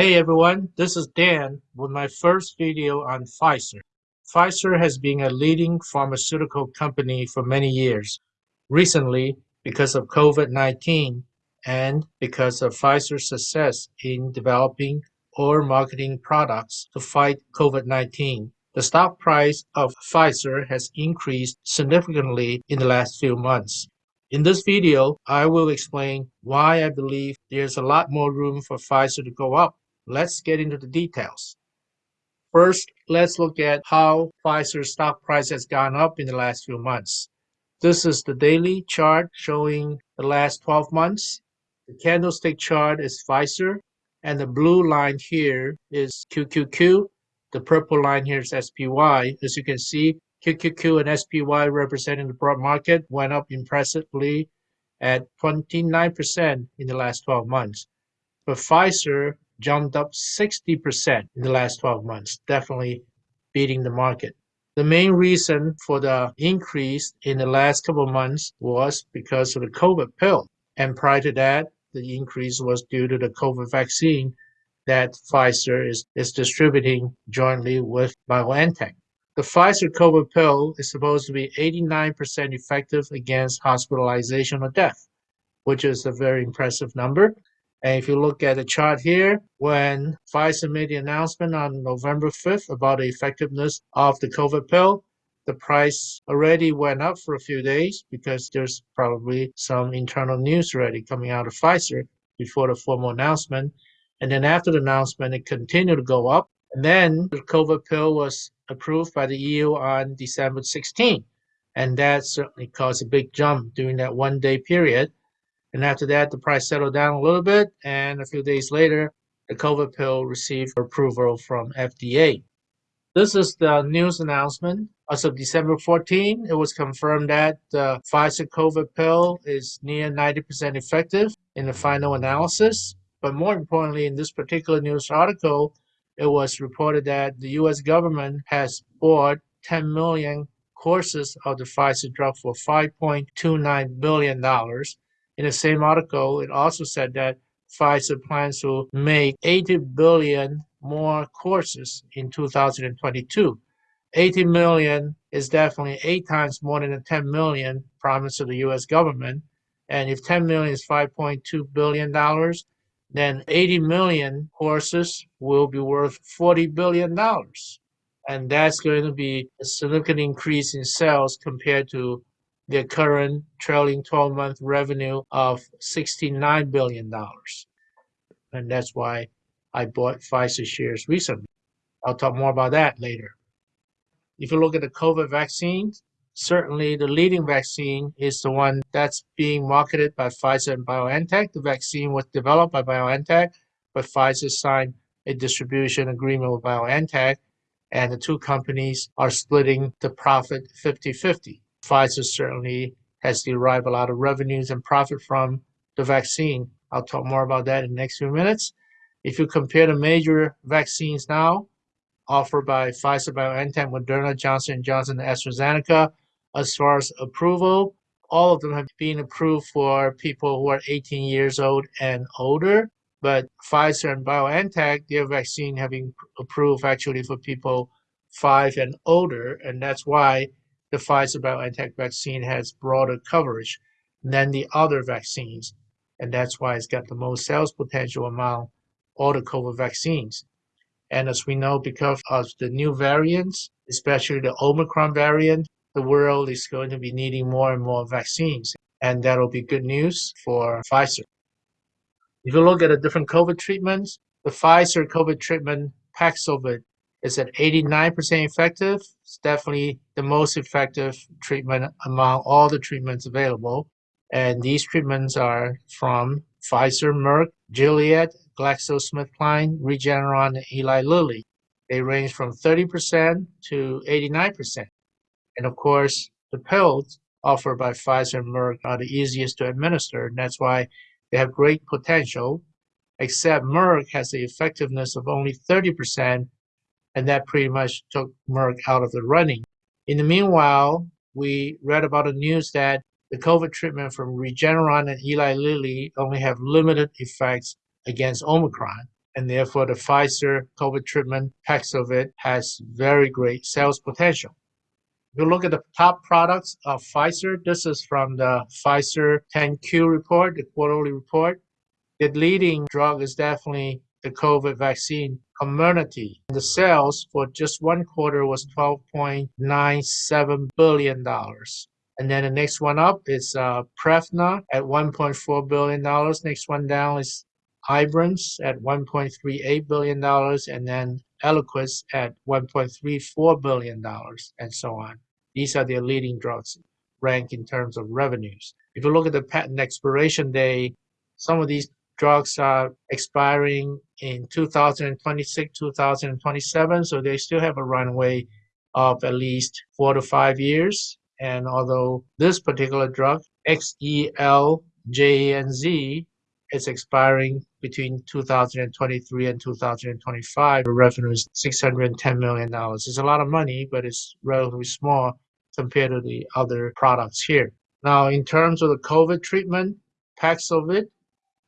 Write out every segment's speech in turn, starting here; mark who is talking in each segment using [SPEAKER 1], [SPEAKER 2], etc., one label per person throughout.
[SPEAKER 1] Hey everyone, this is Dan with my first video on Pfizer. Pfizer has been a leading pharmaceutical company for many years. Recently, because of COVID-19 and because of Pfizer's success in developing or marketing products to fight COVID-19, the stock price of Pfizer has increased significantly in the last few months. In this video, I will explain why I believe there's a lot more room for Pfizer to go up. Let's get into the details. First, let's look at how Pfizer's stock price has gone up in the last few months. This is the daily chart showing the last 12 months. The candlestick chart is Pfizer, and the blue line here is QQQ. The purple line here is SPY. As you can see, QQQ and SPY representing the broad market went up impressively at 29% in the last 12 months. But Pfizer jumped up 60% in the last 12 months, definitely beating the market. The main reason for the increase in the last couple of months was because of the COVID pill. And prior to that, the increase was due to the COVID vaccine that Pfizer is, is distributing jointly with BioNTech. The Pfizer COVID pill is supposed to be 89% effective against hospitalization or death, which is a very impressive number. And if you look at the chart here, when Pfizer made the announcement on November 5th about the effectiveness of the COVID pill, the price already went up for a few days because there's probably some internal news already coming out of Pfizer before the formal announcement. And then after the announcement, it continued to go up. And then the COVID pill was approved by the EU on December 16. And that certainly caused a big jump during that one day period. And after that, the price settled down a little bit. And a few days later, the COVID pill received approval from FDA. This is the news announcement. As of December 14, it was confirmed that the Pfizer COVID pill is near 90% effective in the final analysis. But more importantly, in this particular news article, it was reported that the U.S. government has bought 10 million courses of the Pfizer drug for $5.29 billion. In the same article, it also said that Pfizer plans to make 80 billion more courses in 2022. 80 million is definitely eight times more than the 10 million promised to the U.S. government. And if 10 million is 5.2 billion dollars, then 80 million courses will be worth 40 billion dollars. And that's going to be a significant increase in sales compared to their current trailing 12 month revenue of $69 billion. And that's why I bought Pfizer shares recently. I'll talk more about that later. If you look at the COVID vaccines, certainly the leading vaccine is the one that's being marketed by Pfizer and BioNTech. The vaccine was developed by BioNTech, but Pfizer signed a distribution agreement with BioNTech, and the two companies are splitting the profit 50 50. Pfizer certainly has derived a lot of revenues and profit from the vaccine. I'll talk more about that in the next few minutes. If you compare the major vaccines now offered by Pfizer, BioNTech, Moderna, Johnson & Johnson, and AstraZeneca, as far as approval, all of them have been approved for people who are 18 years old and older. But Pfizer and BioNTech, their vaccine have been approved actually for people five and older, and that's why the Pfizer BioNTech vaccine has broader coverage than the other vaccines, and that's why it's got the most sales potential among all the COVID vaccines. And as we know, because of the new variants, especially the Omicron variant, the world is going to be needing more and more vaccines, and that'll be good news for Pfizer. If you look at the different COVID treatments, the Pfizer COVID treatment Paxlovid is at 89% effective. It's definitely the most effective treatment among all the treatments available. And these treatments are from Pfizer, Merck, Gilead, GlaxoSmithKline, Regeneron, and Eli Lilly. They range from 30% to 89%. And of course, the pills offered by Pfizer and Merck are the easiest to administer. And that's why they have great potential, except Merck has the effectiveness of only 30%, and that pretty much took Merck out of the running. In the meanwhile, we read about the news that the COVID treatment from Regeneron and Eli Lilly only have limited effects against Omicron. and therefore the Pfizer COVID treatment Paxlovid has very great sales potential. If you look at the top products of Pfizer, this is from the Pfizer 10Q report, the quarterly report. The leading drug is definitely the COVID vaccine Comirnaty. The sales for just one quarter was $12.97 billion. And then the next one up is uh, Prevnar at $1.4 billion. Next one down is Ibrance at $1.38 billion, and then Eliquis at $1.34 billion, and so on. These are their leading drugs ranked in terms of revenues. If you look at the patent expiration day, some of these drugs are expiring in 2026, 2027, so they still have a runway of at least four to five years. And although this particular drug, XELJANZ, is expiring between 2023 and 2025. The revenue is $610 million. It's a lot of money, but it's relatively small compared to the other products here. Now, in terms of the COVID treatment, Paxlovid,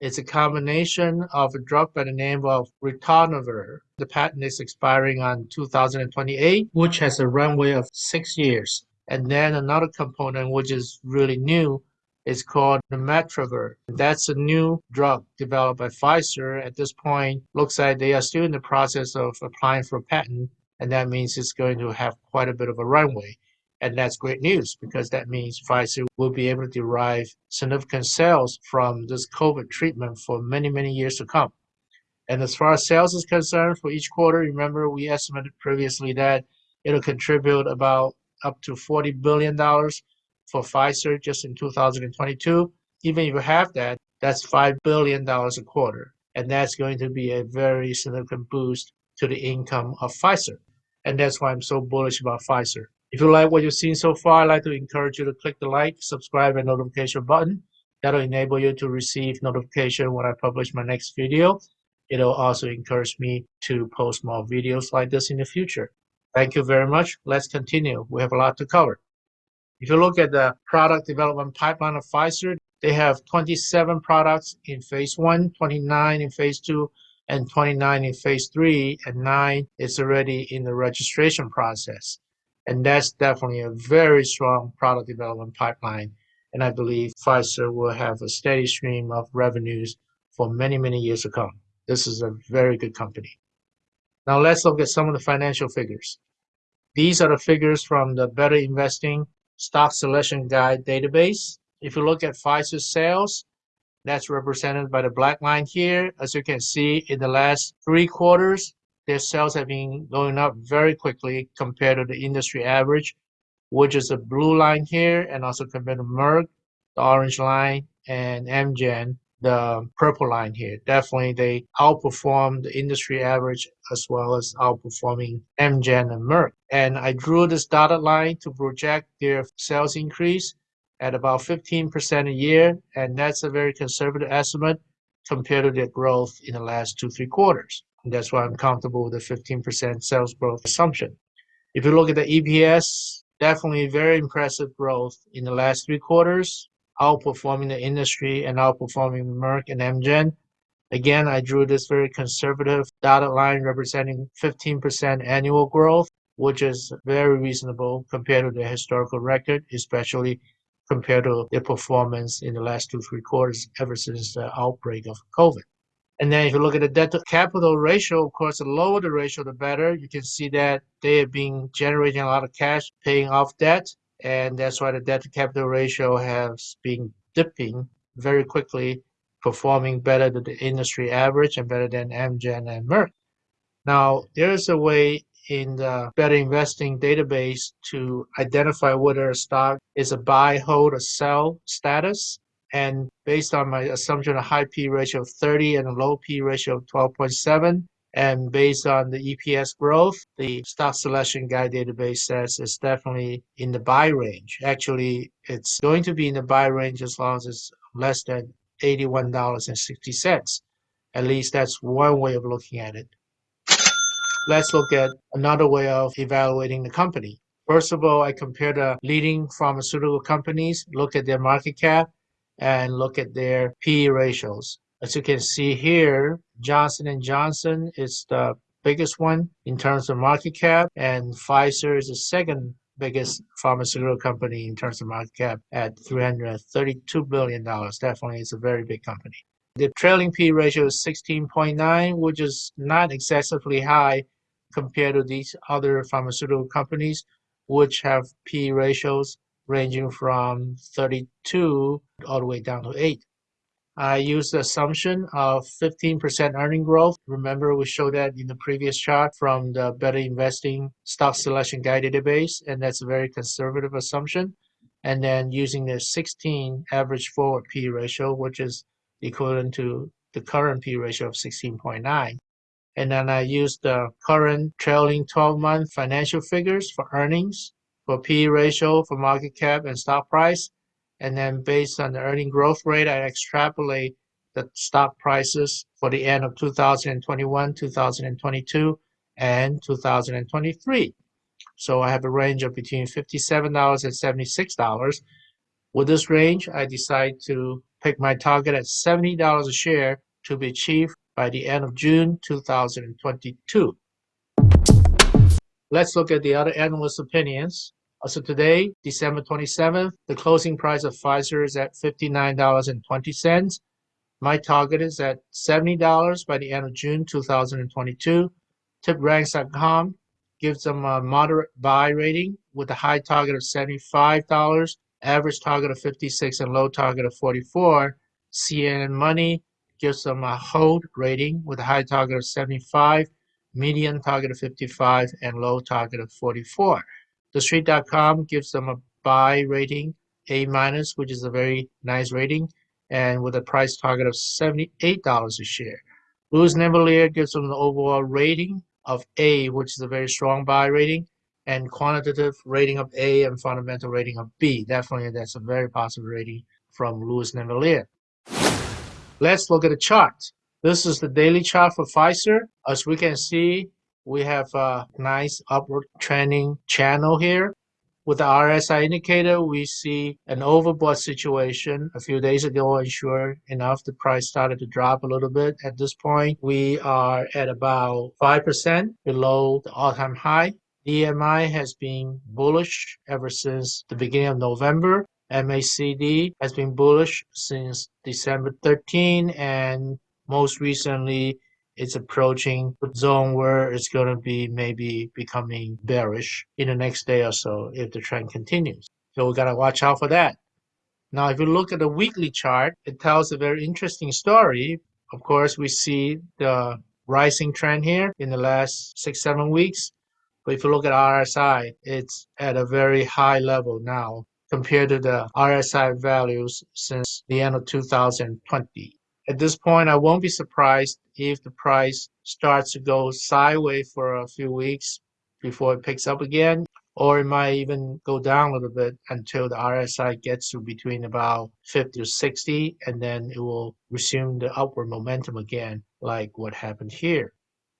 [SPEAKER 1] it's a combination of a drug by the name of ritonavir. The patent is expiring on 2028, which has a runway of six years. And then another component, which is really new, is called nirmatrelvir. That's a new drug developed by Pfizer. At this point, looks like they are still in the process of applying for a patent, and that means it's going to have quite a bit of a runway. And that's great news because that means Pfizer will be able to derive significant sales from this COVID treatment for many, many years to come. And as far as sales is concerned, for each quarter, remember we estimated previously that it'll contribute about up to $40 billion for Pfizer just in 2022. Even if you have that, that's $5 billion a quarter. And that's going to be a very significant boost to the income of Pfizer. And that's why I'm so bullish about Pfizer. If you like what you've seen so far, I'd like to encourage you to click the like, subscribe, and notification button. That'll enable you to receive notification when I publish my next video. It'll also encourage me to post more videos like this in the future. Thank you very much. Let's continue. We have a lot to cover. If you look at the product development pipeline of Pfizer, they have 27 products in phase one, 29 in phase two, and 29 in phase three, and nine is already in the registration process. And that's definitely a very strong product development pipeline. And I believe Pfizer will have a steady stream of revenues for many, many years to come. This is a very good company. Now let's look at some of the financial figures. These are the figures from the Better Investing stock selection guide database. If you look at Pfizer's sales, that's represented by the black line here. As you can see, in the last three quarters, their sales have been going up very quickly compared to the industry average, which is the blue line here, and also compared to Merck, the orange line, and Amgen, the purple line here. Definitely, they outperformed the industry average as well as outperforming Amgen and Merck. And I drew this dotted line to project their sales increase at about 15% a year, and that's a very conservative estimate compared to their growth in the last two, three quarters. That's why I'm comfortable with the 15% sales growth assumption. If you look at the EPS, definitely very impressive growth in the last three quarters outperforming the industry and outperforming Merck and Amgen. Again, I drew this very conservative dotted line representing 15% annual growth, which is very reasonable compared to the historical record, especially compared to their performance in the last two, three quarters ever since the outbreak of COVID. And then if you look at the debt to capital ratio, of course, the lower the ratio, the better. You can see that they have been generating a lot of cash, paying off debt and that's why the debt to capital ratio has been dipping very quickly, performing better than the industry average and better than Amgen and Merck. Now, there is a way in the Better Investing database to identify whether a stock is a buy, hold, or sell status. And based on my assumption, a high P ratio of 30 and a low P ratio of 12.7, and based on the EPS growth, the stock selection guide database says it's definitely in the buy range. Actually, it's going to be in the buy range as long as it's less than $81.60. At least that's one way of looking at it. Let's look at another way of evaluating the company. First of all, I compare the leading pharmaceutical companies, look at their market cap, and look at their P ratios. As you can see here, Johnson & Johnson is the biggest one in terms of market cap, and Pfizer is the second biggest pharmaceutical company in terms of market cap at $332 billion. Definitely, it's a very big company. The trailing P ratio is 16.9, which is not excessively high compared to these other pharmaceutical companies, which have P ratios ranging from 32 all the way down to 8. I used the assumption of 15% earning growth. Remember, we showed that in the previous chart from the Better Investing Stock Selection Guide database, and that's a very conservative assumption. And then using the 16 average forward P ratio, which is equivalent to the current P ratio of 16.9. And then I used the current trailing 12 month financial figures for earnings, for P ratio, for market cap, and stock price and then based on the earning growth rate, I extrapolate the stock prices for the end of 2021, 2022, and 2023. So I have a range of between $57 and $76. With this range, I decide to pick my target at $70 a share to be achieved by the end of June 2022. Let's look at the other analyst opinions. Uh, so today, December 27th, the closing price of Pfizer is at $59.20. My target is at $70 by the end of June 2022. TipRanks.com gives them a moderate buy rating with a high target of $75, average target of 56, and low target of 44. CNN Money gives them a hold rating with a high target of 75, median target of 55, and low target of 44. TheStreet.com gives them a buy rating, A minus, which is a very nice rating, and with a price target of $78 a share. Louis Navellier gives them an overall rating of A, which is a very strong buy rating, and quantitative rating of A and fundamental rating of B. Definitely, that's a very positive rating from Louis Navellier. Let's look at the chart. This is the daily chart for Pfizer. As we can see, we have a nice upward trending channel here. With the RSI indicator, we see an overbought situation. A few days ago, and sure enough, the price started to drop a little bit. At this point, we are at about 5% below the all-time high. DMI has been bullish ever since the beginning of November. MACD has been bullish since December 13 and most recently it's approaching the zone where it's going to be maybe becoming bearish in the next day or so if the trend continues. So we got to watch out for that. Now, if you look at the weekly chart, it tells a very interesting story. Of course, we see the rising trend here in the last six, seven weeks. But if you look at RSI, it's at a very high level now compared to the RSI values since the end of 2020. At this point, I won't be surprised if the price starts to go sideways for a few weeks before it picks up again, or it might even go down a little bit until the RSI gets to between about 50 or 60, and then it will resume the upward momentum again, like what happened here.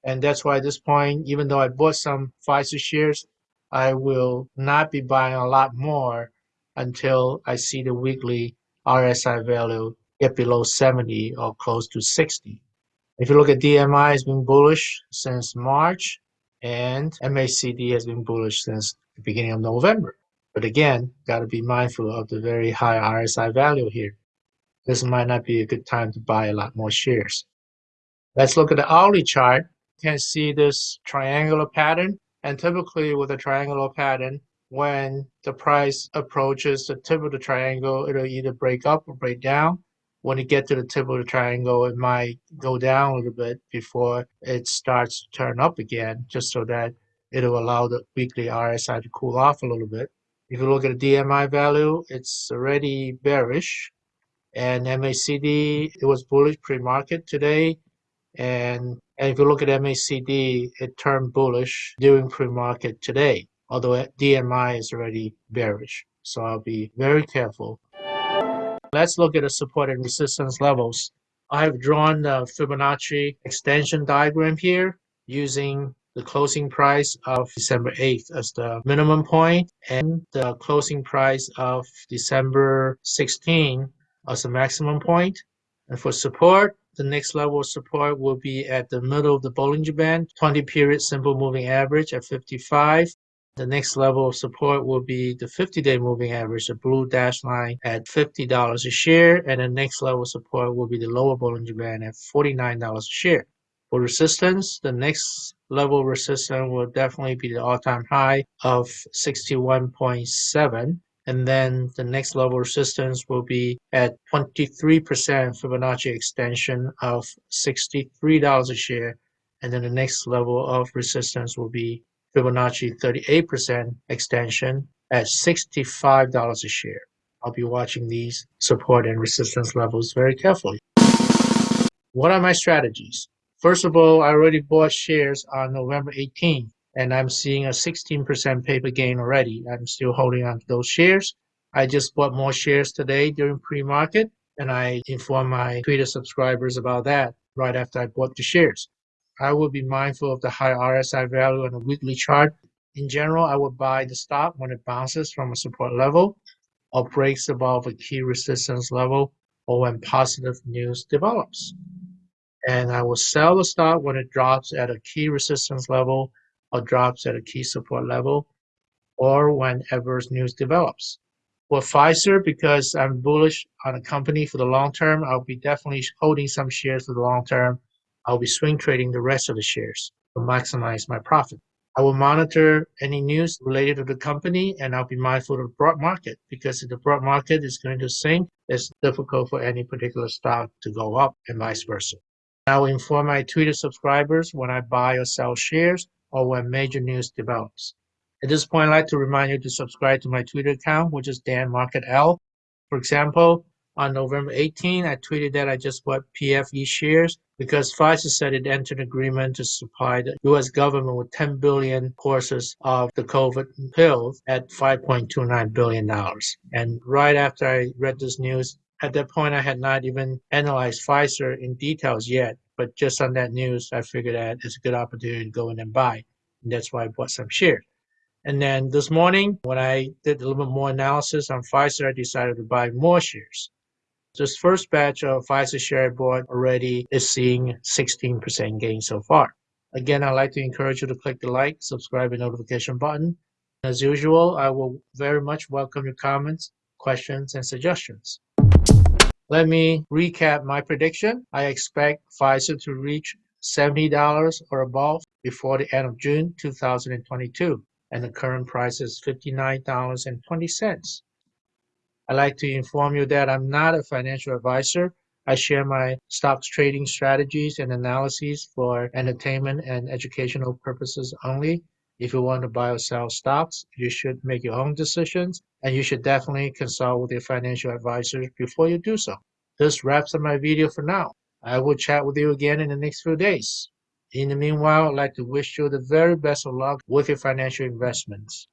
[SPEAKER 1] And that's why at this point, even though I bought some Pfizer shares, I will not be buying a lot more until I see the weekly RSI value get below 70 or close to 60. If you look at DMI, it's been bullish since March, and MACD has been bullish since the beginning of November. But again, got to be mindful of the very high RSI value here. This might not be a good time to buy a lot more shares. Let's look at the hourly chart. You can see this triangular pattern. And typically with a triangular pattern, when the price approaches the tip of the triangle, it'll either break up or break down when you get to the tip of the triangle, it might go down a little bit before it starts to turn up again, just so that it'll allow the weekly RSI to cool off a little bit. If you look at the DMI value, it's already bearish. And MACD, it was bullish pre-market today. And, and if you look at MACD, it turned bullish during pre-market today, although DMI is already bearish. So I'll be very careful Let's look at the support and resistance levels. I have drawn the Fibonacci extension diagram here using the closing price of December 8th as the minimum point and the closing price of December 16 as the maximum point. And for support, the next level of support will be at the middle of the Bollinger Band, 20 period simple moving average at 55. The next level of support will be the 50-day moving average, the blue dash line at $50 a share, and the next level of support will be the lower Bollinger Band at $49 a share. For resistance, the next level of resistance will definitely be the all-time high of 61.7 and then the next level of resistance will be at 23% Fibonacci extension of $63 a share and then the next level of resistance will be Fibonacci 38% extension at $65 a share. I'll be watching these support and resistance levels very carefully. What are my strategies? First of all, I already bought shares on November 18th and I'm seeing a 16% paper gain already. I'm still holding on to those shares. I just bought more shares today during pre-market and I informed my Twitter subscribers about that right after I bought the shares. I will be mindful of the high RSI value on a weekly chart. In general, I will buy the stock when it bounces from a support level or breaks above a key resistance level or when positive news develops. And I will sell the stock when it drops at a key resistance level or drops at a key support level or when adverse news develops. For Pfizer, because I'm bullish on a company for the long term, I'll be definitely holding some shares for the long term I'll be swing trading the rest of the shares to maximize my profit. I will monitor any news related to the company and I'll be mindful of the broad market because if the broad market is going to sink, it's difficult for any particular stock to go up and vice versa. I will inform my Twitter subscribers when I buy or sell shares or when major news develops. At this point, I'd like to remind you to subscribe to my Twitter account, which is Dan Market L. For example, on November 18, I tweeted that I just bought PFE shares because Pfizer said it entered an agreement to supply the U.S. government with 10 billion courses of the COVID pills at $5.29 billion. And right after I read this news, at that point, I had not even analyzed Pfizer in details yet. But just on that news, I figured that it's a good opportunity to go in and buy. And that's why I bought some shares. And then this morning, when I did a little bit more analysis on Pfizer, I decided to buy more shares. This first batch of Pfizer share board already is seeing 16% gain so far. Again, I'd like to encourage you to click the like, subscribe, and notification button. As usual, I will very much welcome your comments, questions, and suggestions. Let me recap my prediction. I expect Pfizer to reach $70 or above before the end of June 2022, and the current price is $59.20. I'd like to inform you that I'm not a financial advisor. I share my stocks trading strategies and analyses for entertainment and educational purposes only. If you want to buy or sell stocks, you should make your own decisions and you should definitely consult with your financial advisor before you do so. This wraps up my video for now. I will chat with you again in the next few days. In the meanwhile, I'd like to wish you the very best of luck with your financial investments.